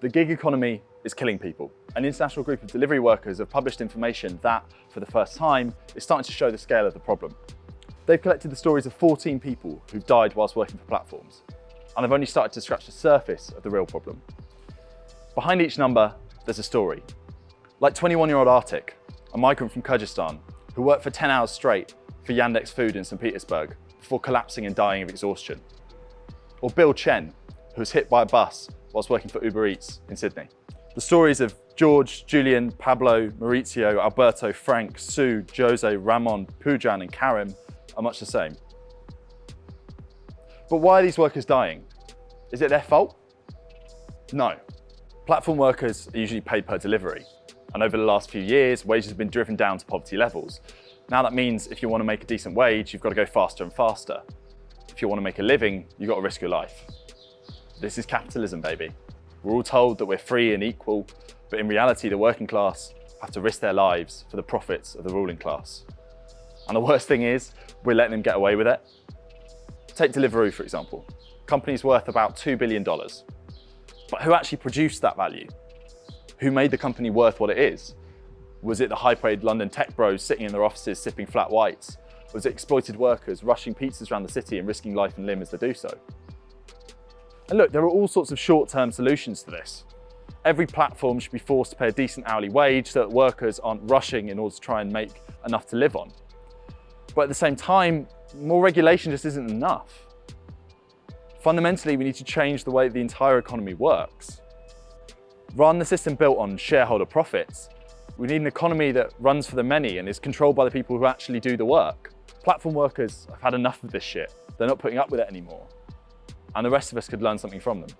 The gig economy is killing people. An international group of delivery workers have published information that, for the first time, is starting to show the scale of the problem. They've collected the stories of 14 people who've died whilst working for platforms, and they've only started to scratch the surface of the real problem. Behind each number, there's a story. Like 21-year-old Artik, a migrant from Kyrgyzstan, who worked for 10 hours straight for Yandex Food in St. Petersburg before collapsing and dying of exhaustion. Or Bill Chen, who was hit by a bus whilst working for Uber Eats in Sydney. The stories of George, Julian, Pablo, Maurizio, Alberto, Frank, Sue, Jose, Ramon, Pujan and Karim are much the same. But why are these workers dying? Is it their fault? No. Platform workers are usually paid per delivery. And over the last few years, wages have been driven down to poverty levels. Now that means if you want to make a decent wage, you've got to go faster and faster. If you want to make a living, you've got to risk your life. This is capitalism, baby. We're all told that we're free and equal, but in reality, the working class have to risk their lives for the profits of the ruling class. And the worst thing is, we're letting them get away with it. Take Deliveroo, for example. Company's worth about $2 billion. But who actually produced that value? Who made the company worth what it is? Was it the high-paid London tech bros sitting in their offices sipping flat whites? Was it exploited workers rushing pizzas around the city and risking life and limb as they do so? And look, there are all sorts of short-term solutions to this. Every platform should be forced to pay a decent hourly wage so that workers aren't rushing in order to try and make enough to live on. But at the same time, more regulation just isn't enough. Fundamentally, we need to change the way the entire economy works. Than the system built on shareholder profits, we need an economy that runs for the many and is controlled by the people who actually do the work. Platform workers have had enough of this shit. They're not putting up with it anymore. And the rest of us could learn something from them.